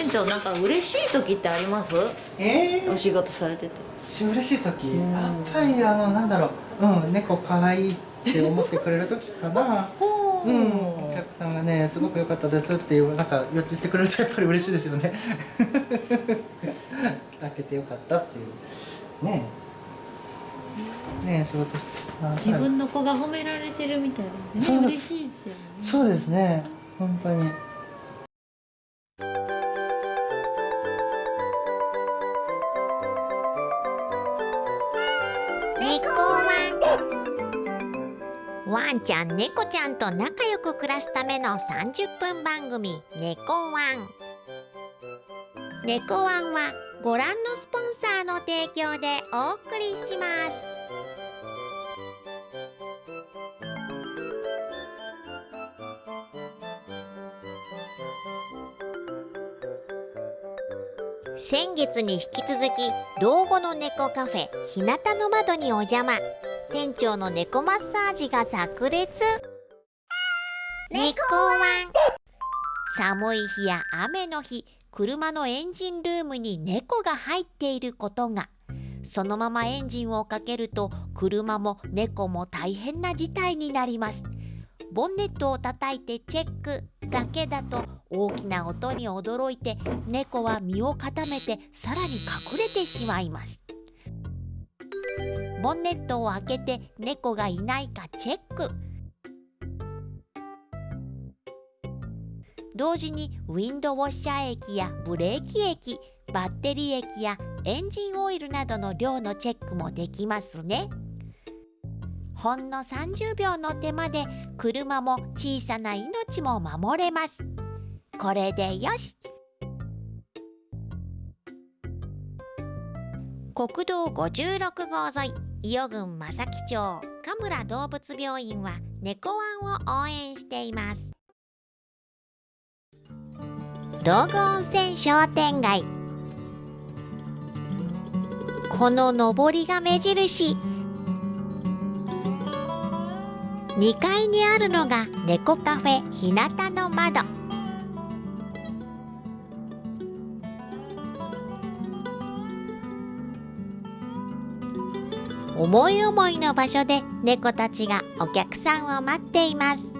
店長なんか嬉しい時ってあります？えー、お仕事されてて。嬉しい時、うん。やっぱりあのなんだろう。うん猫可愛いって思ってくれる時かな。う。ん、お客さんがねすごく良かったですっていうなんか言ってくれるとやっぱり嬉しいですよね。開けてよかったっていう。ね。えねえ仕事してあ自分の子が褒められてるみたいなね。嬉しいですよね。そうですね。本当にワンちゃん猫ちゃんと仲良く暮らすための30分番組「猫ワン」猫ワンはご覧のスポンサーの提供でお送りします。先月に引き続き老後の猫カフェ日向の窓にお邪魔。店長の猫マッサージが炸裂。猫ワン。寒い日や雨の日車のエンジンルームに猫が入っていることが。そのままエンジンをかけると車も猫も大変な事態になります。ボンネットを叩いてチェックだけだと大きな音に驚いて猫は身を固めてさらに隠れてしまいます。ボンネットを開けて猫がいないかチェック。同時にウィンドウォッシャー液やブレーキ液バッテリー液やエンジンオイルなどの量のチェックもできますね。ほんの30秒の手間で車も小さな命も守れます。これでよし。国道56号沿い。伊予郡正木町神村動物病院は猫ワンを応援しています。道具温泉商店街。この上りが目印。2階にあるのが猫カフェ日向の窓。思い思いの場所で猫たちがお客さんを待っています。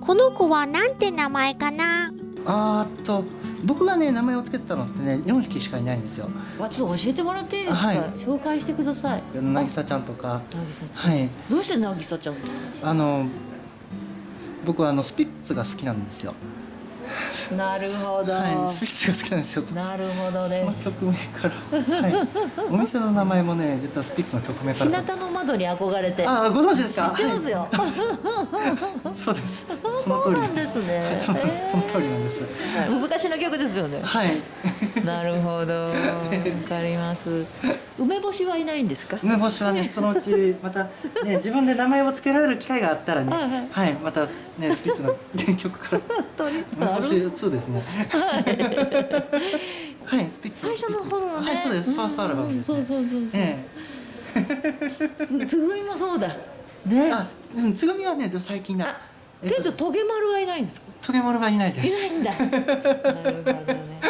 この子はなんて名前かな？あーっと僕がね名前を付けたのってね4匹しかいないんですよ。わちょっと教えてもらっていいですか、はい。紹介してください。渚ちゃんとか。渚ちゃん、はい。どうして渚ちゃんあの僕はあのスピッツが好きなんですよ なるほど、はいスピッツが好きなんですよ。なるほどそねの曲名から、はい、お店の名前もね実はスピッツの曲名か日ら向の窓に憧れて。ああご存知ですか？知ってますよ、はい、そうです。その通りなんですね。はい、そうなんですその通りなんです。昔の曲ですよね。はい。なるほど。わかります。梅干しはいないんですか？梅干しはねそのうちまたね自分で名前を付けられる機会があったらねはいはい。はいまたねスピッツの曲から。本当に梅干しなる2ですね。はい。スピッツ最初の頃のね。はいそうです。ファーストアルバムですね。うんそうそうそうそう。えつつぐみもそうだ。ね。えあうんつぐみはね最近だあえっと店長トゲマルはいないんですか？トゲモルはいないです。いないんだ。なるほどね。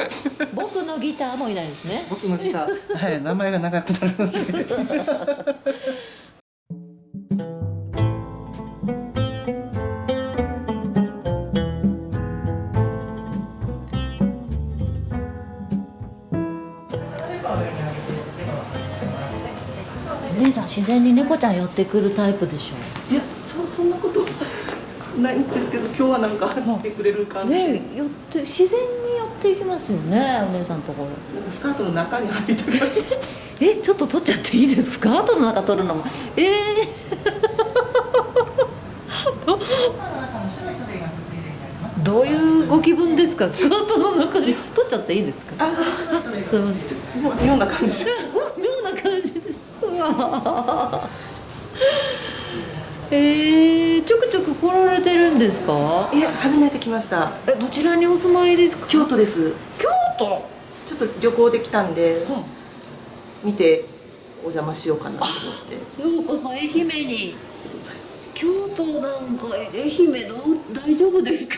僕のギターもいないですね。僕のギター。はい。名前が長くなるので 自然に猫ちゃん寄ってくるタイプでしょいやそうそんなことないんですけど今日はなんか来てくれる感じ。で、ね寄って自然に寄っていきますよねお姉さんのところ。なんかスカートの中に入りたくなる。えちょっと取っちゃっていいですか？後の中取るのも。ええ どういうご気分ですか？スカートの中に。取っちゃっていいですか？あ すいません。もうような感じですですうわえー、ちょくちょく来られてるんですか？いや初めて来ました。えどちらにお住まいですか？京都です。京都？ちょっと旅行できたんで見てお邪魔しようかなと思って。ようこそ愛媛に。ございます。京都なんか愛媛の？大丈夫ですか？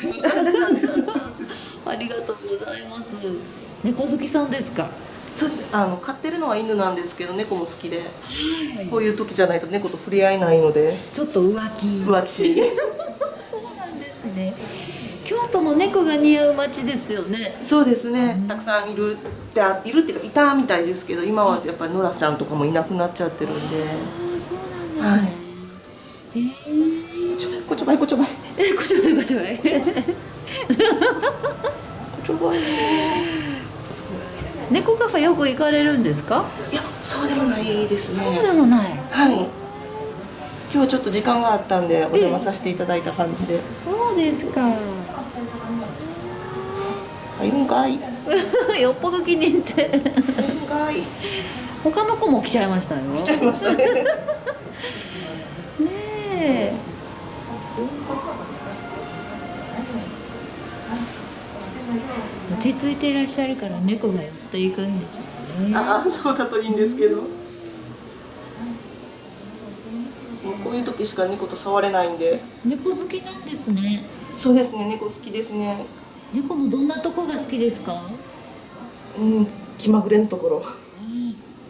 ありがとうございます。猫好きさんですか？そうです。あの飼ってるのは犬なんですけど猫も好きで、こういう時じゃないと猫と触れ合えないのでちょっと浮気。浮気。そうなんですね。京都も猫が似合う街ですよね。そうですね。たくさんいるってあいるっていうかいたみたいですけど今はやっぱりノラちゃんとかもいなくなっちゃってるんで。ああそうなんですね、えー、ちょばい こちょばい。こちょばいえこちらこちらこちょばい猫カフェよく行かれるんですか？いやそうでもないですね。そうでもない。はい。今日はちょっと時間があったんでお邪魔させていただいた感じで。そうですか。あいるんかい？い よっぽど気に入って。るんかい？他の子も来ちゃいましたよ。来ちゃいましたね。ねえ落ち着いていらっしゃるから猫が寄っていくんでしょうね。ああそうだといいんですけど。もうこういう時しか猫と触れないんで。猫好きなんですね。そうですね猫好きですね。猫のどんなとこが好きですか？うん気まぐれのところ。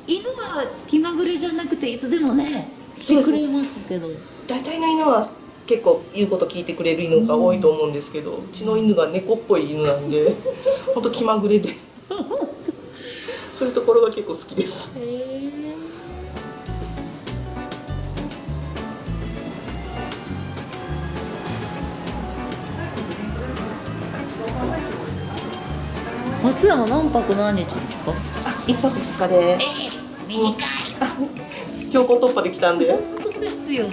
犬は気まぐれじゃなくていつでもね来てくれますけど。大体の犬は結構言うこと聞いてくれる犬が多いと思うんですけどうちの犬が猫っぽい犬なんでほんと気まぐれで。そういうところが結構好きです。松山何泊何日ですか？あ一泊二日で。短い。強行突破できたんで。は本当ですよい。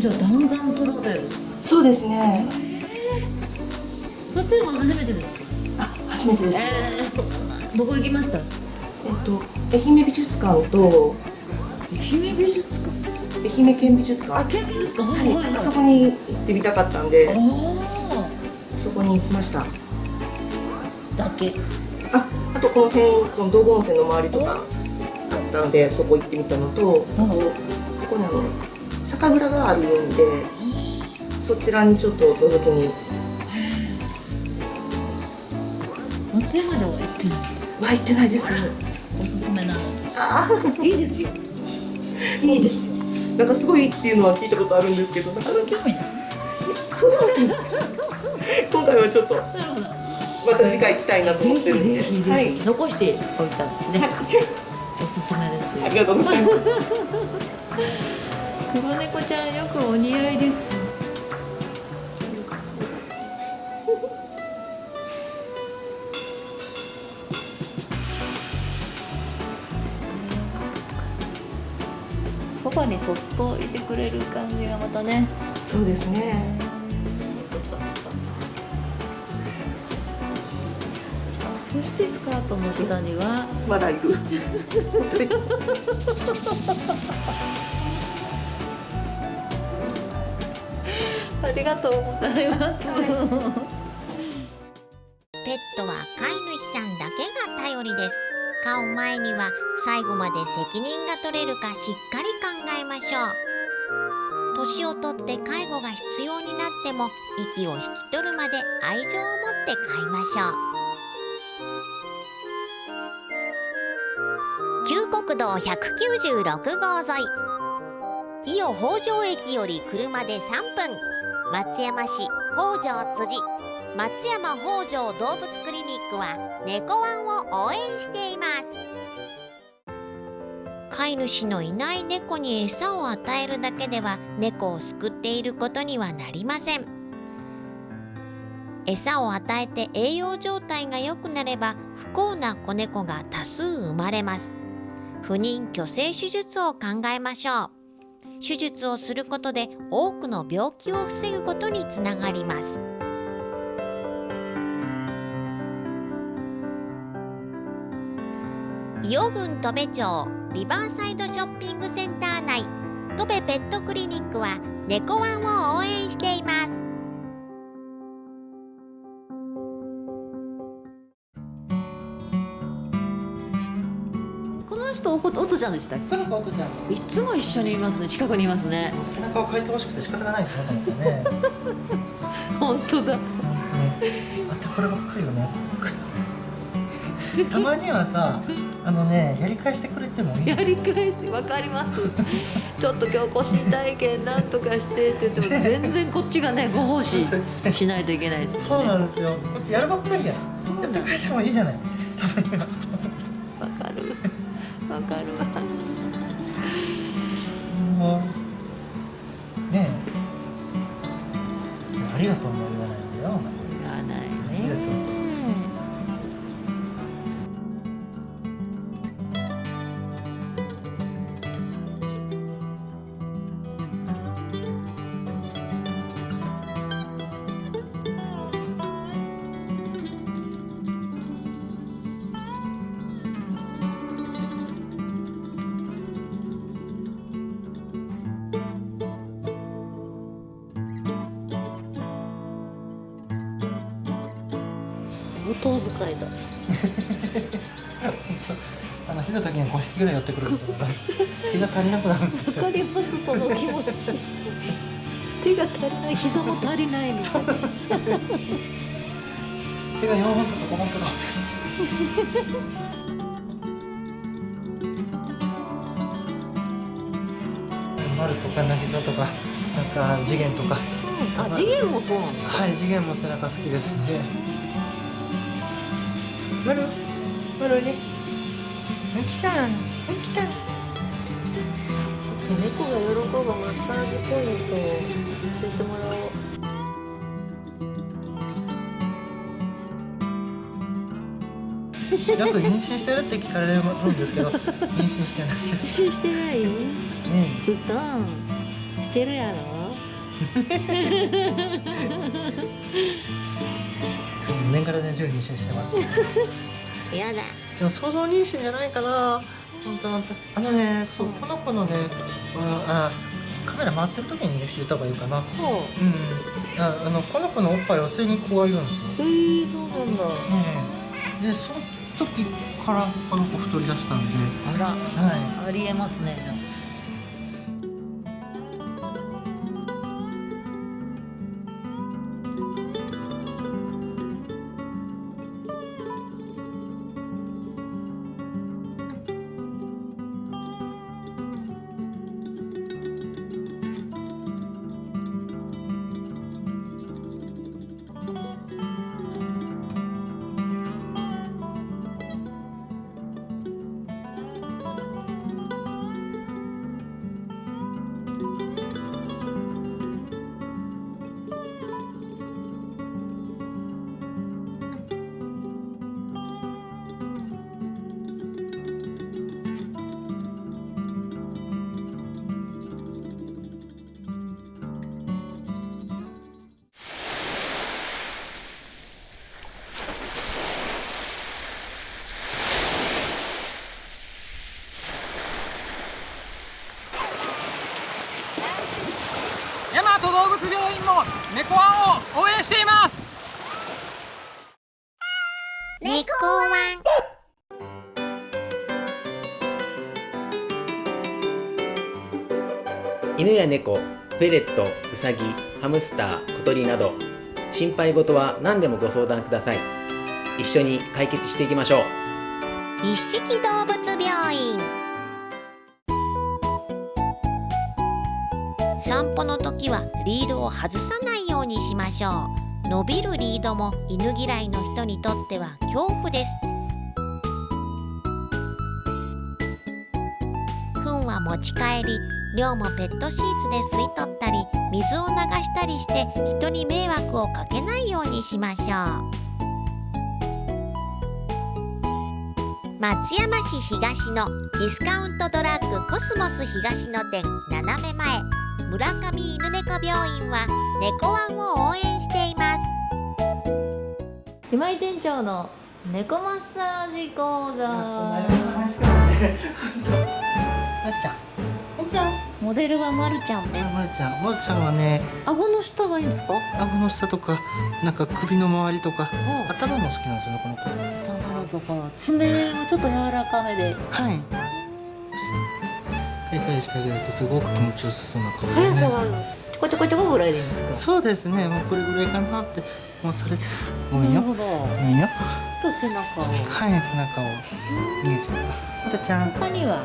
じゃあ弾丸トラベルそうですね初めてです。かあ初めてです。えー、そうなんどこ行きました？えっと愛媛美術館と愛媛美術館。愛媛県美術あ館県美術館ははい。はい。あそこに行ってみたかったんであそこに行きました。あだけ。ああとこの辺この道後温泉の周りとかあったのでそこ行ってみたのとあとそこにあの酒蔵があるんでそちらにちょっと覗きに松山では行ってない。は行ってない。ですおすすめなの。あいいですよ。あいいですよ。なんかすごいっていうのは聞いたことあるんですけどなかなか。興味ないそうでもないんです。けど今回はちょっとまた次回行きたいなと思ってるんで。はい。残しておいたんですね、おすすめです。ありがとうございます。黒猫ちゃんよくお似合いですそばにそっといてくれる感じがまたね。そうですね。そしてスカートの下には。まだいる。ありがとうございます。ペットは飼い主さんだけが頼りです。飼う前には最後まで責任が取れるかしっかり考えましょう。年をとって介護が必要になっても息を引き取るまで愛情を持って飼いましょう。旧国道196号沿い。伊予北条駅より車で3分。松山市北条辻。松山北条動物クリニックは猫ワンを応援しています。飼い主のいない猫に餌を与えるだけでは猫を救っていることにはなりません。餌を与えて栄養状態が良くなれば不幸な子猫が多数生まれます。不妊去勢手術を考えましょう。手術をすることで多くの病気を防ぐことにつながります。伊予郡戸部町。リバーサイドショッピングセンター内。戸部ペットクリニックは猫ワンを応援しています。このの人おこおとちゃんでしたっこの子おとちゃんけいつも一緒にいますね。近くにいますね。背中を描いてほしくて仕方がないですね。本当だ。ねあとこればっかりよねたまにはさあのねやり返してくれてもいいやり返してわかります。ちょっと今日腰痛いけんなんとかしてって言っても全然こっちがねご奉仕しないといけないです。そうなんですよ。こっちやるばっかりや。そうやってくれてもいいじゃない。たまには。わかるわ。かるわ。もうねえ。ありがとうも言わないんだよってくることが気が足りなくなるんですよわかりますその気持ち。手が足りない膝も足りないみたいな手が4本とか5本とか欲しくなる 丸とか渚とかなんか次元とか。あ次元もそうなんだ。はい次元も背中好きですね丸？丸に来た来た猫が喜ぶマッサージポイントを教えてもらおうよく妊娠してるって聞かれるん。ですけど妊娠してないですしてないねうそしてるやろ年がら年中妊娠してます、ね、やだでも想像妊娠じゃないかな本当本当あのねそうこの子のねああカメラ回ってる時に言った方がいいかな。ほう。ん。ああのこの子のおっぱいを吸いにこう言うんですよ、うえー、そうなんだ。ええでその時からこの子太り出したんで。あらはありえますね猫ワンを応援しています。猫ワン。犬や猫フェレットウサギハムスター小鳥など心配事は何でもご相談ください。一緒に解決していきましょう。一色動物病院時はリードを外さないようにしましょう。伸びるリードも犬嫌いの人にとっては恐怖です。糞は持ち帰り尿もペットシーツで吸い取ったり水を流したりして人に迷惑をかけないようにしましょう。松山市東のディスカウントドラッグコスモス東の店斜め前。村上犬猫病院は猫ワンを応援しています。今井店長の猫マッサージ講座。モデルはまるちゃんです。まるちゃん。まるちゃんはね顎の下がいいんですか顎の下とかなんか首の周りとかお頭も好きなんですよねこの子。頭のところ。爪もちょっと柔らかめで。はいカリカリしてあげるとすごく気持ちよさそうな顔でね。速さはちょこちょこちょこぐらいでいいんですか？そうですね。もうこれぐらいかなってもうそれでごめんよ。なるほど。ごめんよ。と背中を。はい背中を。見えちゃった。またちゃん。他には？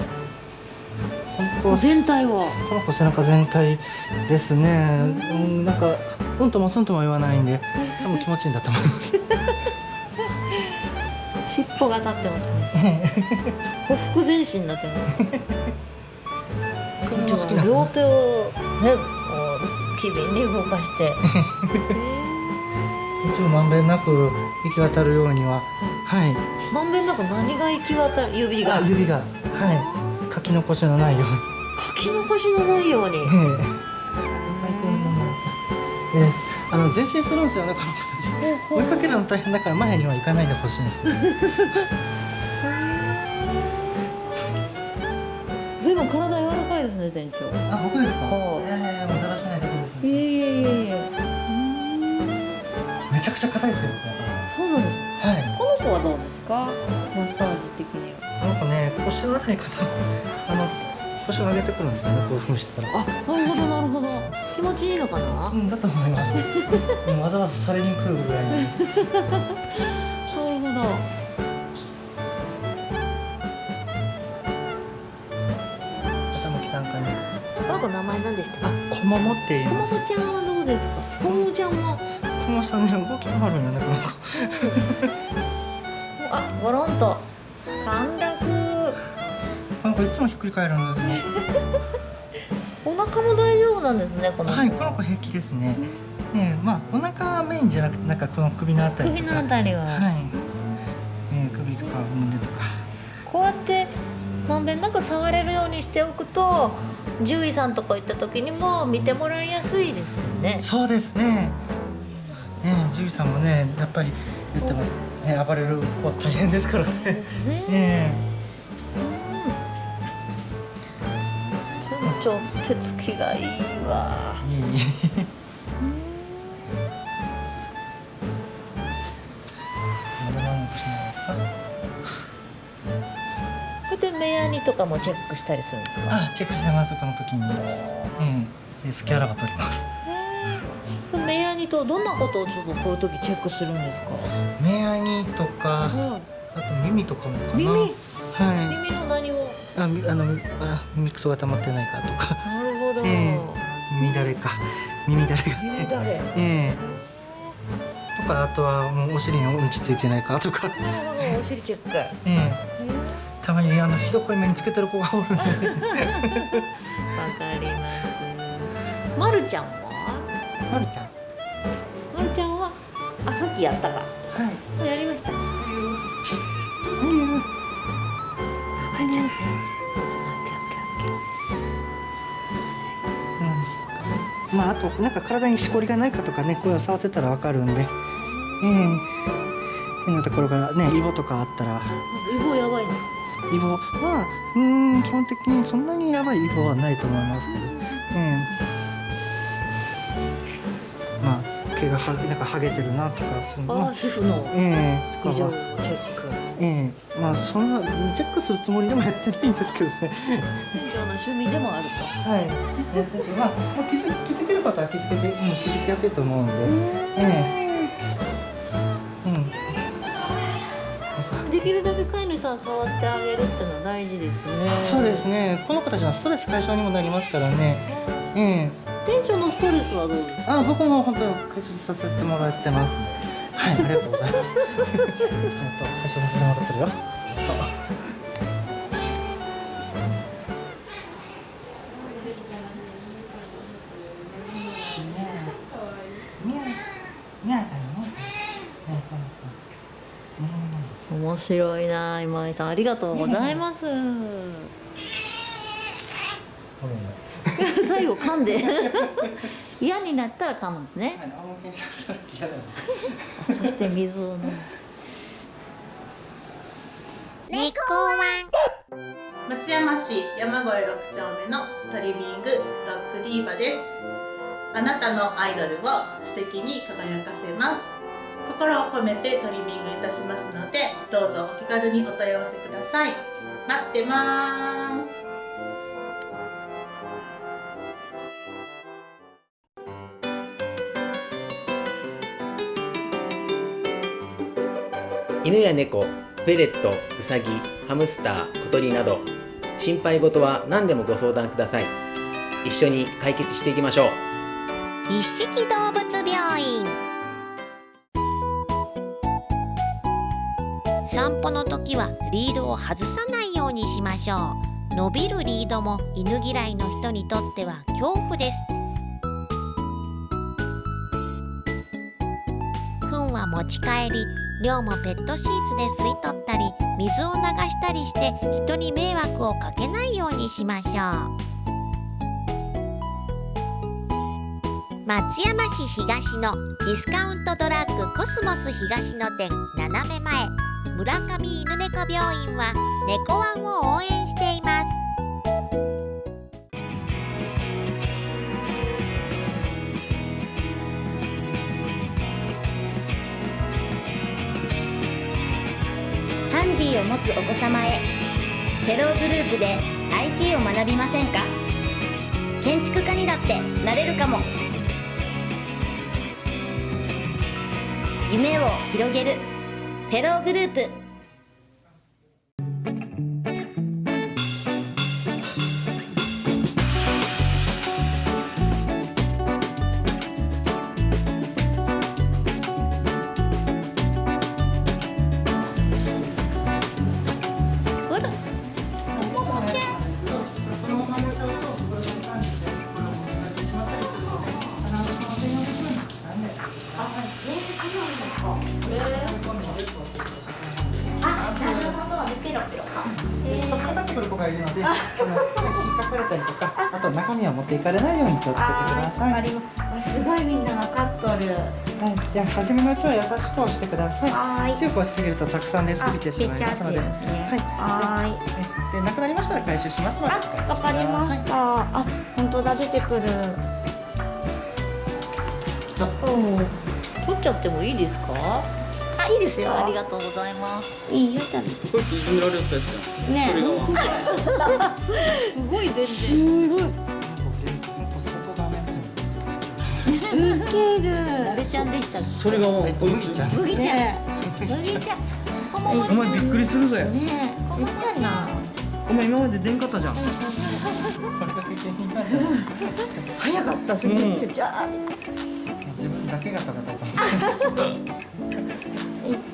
全体は？この子背中全体ですね。うんなんかうんともすんとも言わないんで多分気持ちいいんだと思います。尻尾が立ってますね。ほふ前進になってますこれも好きな子両手をねこう機敏に動かして。一応まんべんなく行き渡るようにははい。まんべんなく何が行き渡る指が。あ指が。はい。書き残しのないように。書き残しのないように。ええ。ええあの前進するんですよねこの子追いかけるの大変だから前には行かないでほしいんですけど。随分体柔らかいですね店長あ僕ですか？はいええもうだらしないだけです。いえいえいえいえ。めちゃくちゃ硬いですよそうなんですはい。この子はどうですか？マッサージ的には。この子ね腰のあたりからあの腰を上げてくるんですよねこういうふうにしてたら。あなるほどなるほど。気持ちいいのかな？うんだと思います。うんわざわざされに来るぐらいになるほど何でしたあ小桃っていうコモフちゃんはどうですか？コモフちゃんも小桃さんね動きがあるんよねこの子。あゴロンと。陥落。この子いつもひっくり返るんですね。お腹も大丈夫なんですねこの子。はいこの子平気ですね。ねまあお腹メインじゃなくてなんかこの首のあたりと首かのあたりは、はい、えー、首とか胸とか。こうやってまんべんなく触れるようにしておくと獣医さんとか行った時にも見てもらいやすいですよね。そうですね。ね。獣医さんもね。やっぱり言ってもね。暴れる子大変ですからね。ね。ね。ちょ手つきがいいわいいとかもチェックしたりするんですか？あチェックしてますこの時に。うん。でスキャラが取ります。目やにとどんなことをちょっとこういう時チェックするんですか？目やにとかはあと耳とかもかな。耳？はい。耳の何を？あみあのあ耳くそが溜まってないかとか。なるほど、え耳だれか。耳だれがね。耳だれ。ええ。とかあとはもうお尻にうんちついてないかとか。なるほど。お尻チェック。ええたまにあのひどこい目につけてる子がおるんでわかります。まるちゃん。はまるちゃんまるちゃんはあさっきやったかはい。やりました。まう。んるちゃんうん。まああとなんか体にしこりがないかとかねこういうの触ってたらわかるんで。ええ。変なところがねイボとかあったら。イボやイボはうーん基本的にそんなにやばいイボはないと思いますけど、ええまあ毛がはなんか剥げてるなとかそのー皮膚のええと異常かはチェック。ええ。まあそんなチェックするつもりでもやってないんですけどね。店長の趣味でもあると。はい。やっててまあ、まあ、気づ気づけることは気づけて、うん、気づきやすいと思うんで。ええ。うきるだけ飼い主さん触ってあげるってのは大事ですね。そうですね。この子たちのストレス解消にもなりますからね。ええ。店長のストレスはどうですか？あ僕も本当に解消させてもらってます。はいありがとうございます。えっと解消させてもらってるよ白いな今井さん。ありがとうございます。最後噛んで。嫌になったら噛むんですね。そして水を飲む。猫ワン。松山市山越6丁目のトリミングドッグディーバです。あなたのアイドルを素敵に輝かせます心を込めてトリミングいたしますのでどうぞお気軽にお問い合わせください。待ってます。犬や猫フェレットウサギハムスター小鳥など心配事は何でもご相談ください。一緒に解決していきましょう。一色動物病院。散歩の時はリードを外さないようにしましょう。伸びるリードも犬嫌いの人にとっては恐怖です。糞は持ち帰り量もペットシーツで吸い取ったり水を流したりして人に迷惑をかけないようにしましょう。松山市東のディスカウントドラッグコスモス東の店斜め前。村上犬猫病院は猫ワンを応援しています。ハンディを持つお子様へテログループで IT を学びませんか？建築家にだってなれるかも。夢を広げる。フェローグループっていかれないように気をつけてください。はい、す。ごいみんな分かっとる。じゃあ初めのうちは優しく押してください。は強く押しすぎるとたくさん出過ぎてしまいますので、はい。はで、でなくなりましたら回収しますので、あわかりましたあ本当だ出てくる。取っちゃってもいいですか？あいいですよ。ありがとうございます。いいよ食べてこれいじめられたやつやん。ね すごい全然すごいる。誰ちゃんでしたっそれがもうえっと麦ちゃん。け麦ちゃん。ね麦ちゃん。お前びっくりするぜ。ねえ言ったな。お前今まで出んかったじゃん。早かったすごいじゃあ自分だけが戦った。美味し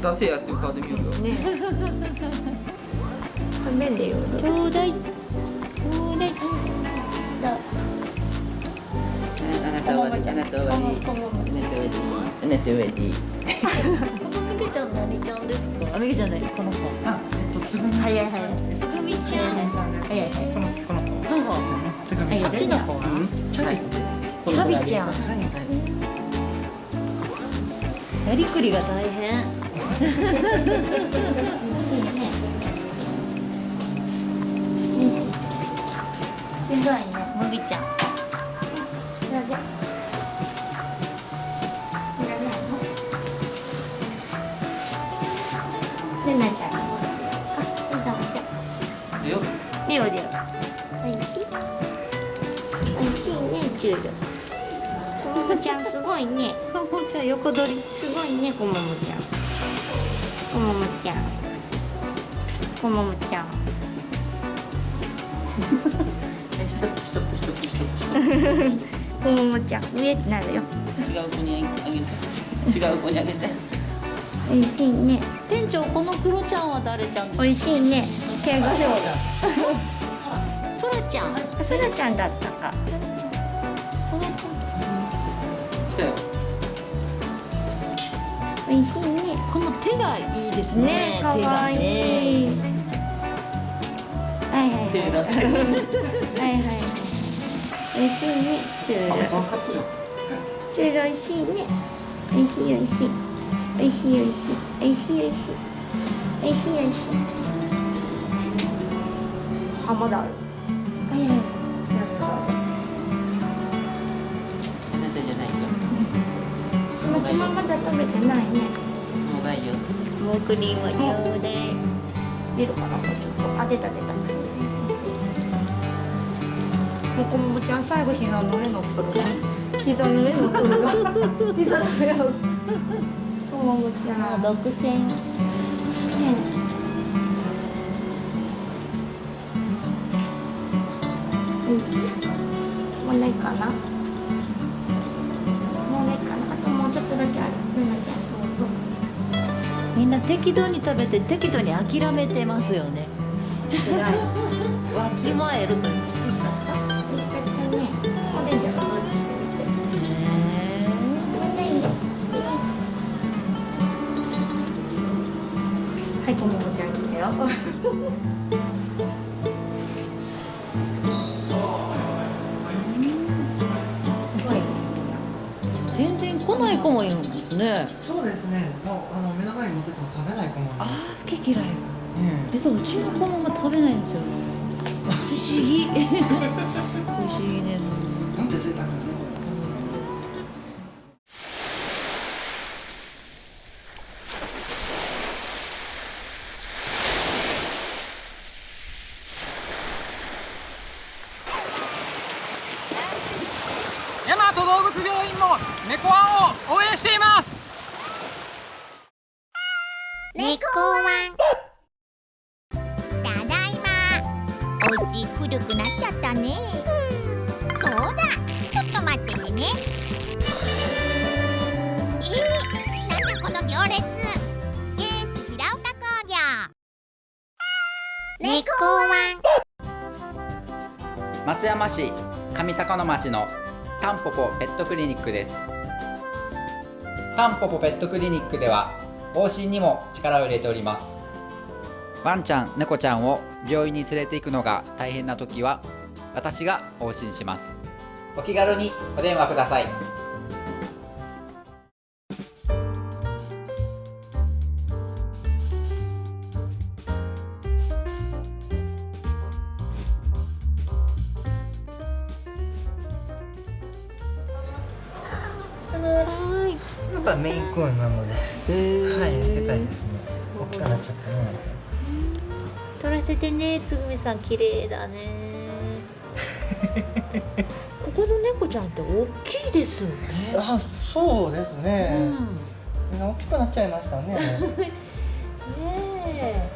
出せやっていうカード見ようよ。ね食べるよちょうだいちょうだいだあなたはあなたはあなたはあなたはこのみけちゃん何ちゃんですかあみけちゃんないこの子あ、えっとつぐみ。早い早いつぐみちゃんさんです。早い早いこのこの子。なんかつぐみさん。あっちの子はチャビ。チャビちゃんはい。やりくりが大変すごいね麦ちゃん。それでルナちゃん。あ、どうぞでよレオレオおいしいおいしいねチュールこももちゃん。すごいねかほちゃん。横取りすごいねこももちゃん。こももちゃん。こももちゃん。ストップストップストップストップこももちゃん上ってなるよ。違う子にあげて。違う子にあげて。おいしいね。店長このクロちゃんは誰ちゃんですおいしいね。怪我しそらちゃん。あそらちゃんだったか。そらち来たよ。おいしいね。この手がいいですね。ねかわいい。手がね手出せ。はいはい。はいおいしいね。チュール。チュールおいしいね。おいしいおいしい。おいしいおいしい。おいしいおいしい。おいしいおいしい。あまだある。はいはいはいあなたじゃないよその島まだ食べてないね。もうないよ。モークリンはちょうだい出るかな。もうちょっと。あ出た出たほこももちゃん最後膝の上のっとるね膝の上のっとるが。膝の上の。こももちゃん独占おいしい？もうないかな？もうないかな？あともうちょっとだけある。みんな適度に食べて適度に諦めてますよね。わきまえるというはい、こももちゃん来たよ。すごい。全然来ない子もいるんですね。そうですね。もうあの目の前に持ってても食べない子もいあますー好き嫌いえ実はうちの子も食べないんですよ不思議。不思議ですえって贅沢なね。大和動物病院も猫ワンを応援しています。市上高野町のタンポポペットクリニックです。タンポポペットクリニックでは往診にも力を入れております。ワンちゃん猫ちゃんを病院に連れて行くのが大変な時は私が往診します。お気軽にお電話ください。やっぱメインコーンなので、はい、でかいですね。大きくなっちゃったね。取らせてねつぐみさん綺麗だね ここの猫ちゃんって大きいですよねあ、そうですうね。んみんな大きくなっちゃいましたね。ねえ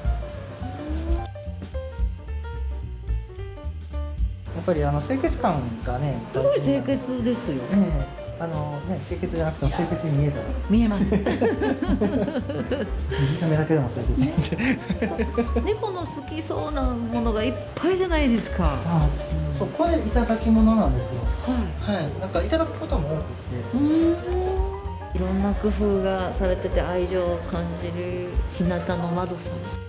やっぱりあの清潔感がね、すごい清潔ですよええあのね、清潔じゃなくても清潔に見えたら、見えます。見た目だけでも清潔に。猫の好きそうなものがいっぱいじゃないですか。あ、そう、これいただき物なんですよ。ははい、なんかいただくことも多くて。いうん。いろんな工夫がされてて愛情を感じる日向の窓さん。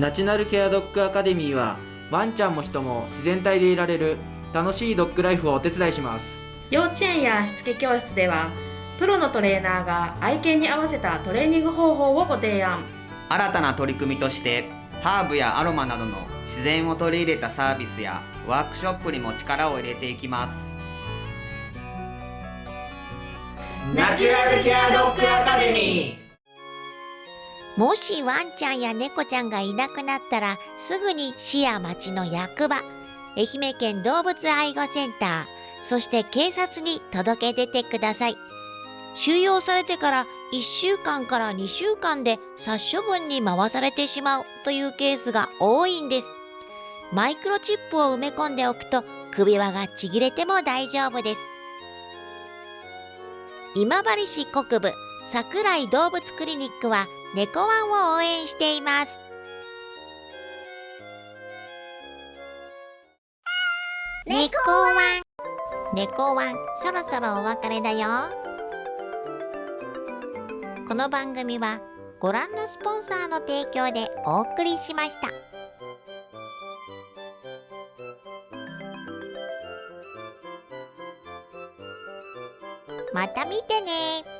ナチュラルケアドッグアカデミーはワンちゃんも人も自然体でいられる楽しいドッグライフをお手伝いします。幼稚園やしつけ教室ではプロのトレーナーが愛犬に合わせたトレーニング方法をご提案。新たな取り組みとしてハーブやアロマなどの自然を取り入れたサービスやワークショップにも力を入れていきます。ナチュラルケアドッグアカデミー。もしワンちゃんや猫ちゃんがいなくなったらすぐに市や町の役場愛媛県動物愛護センター。そして警察に届け出てください。収容されてから1週間から2週間で殺処分に回されてしまうというケースが多いんです。マイクロチップを埋め込んでおくと首輪がちぎれても大丈夫です。今治市国部桜井動物クリニックは猫ワンを応援しています。猫ワン。猫ワンそろそろお別れだよ。この番組はご覧のスポンサーの提供でお送りしました。また見てね。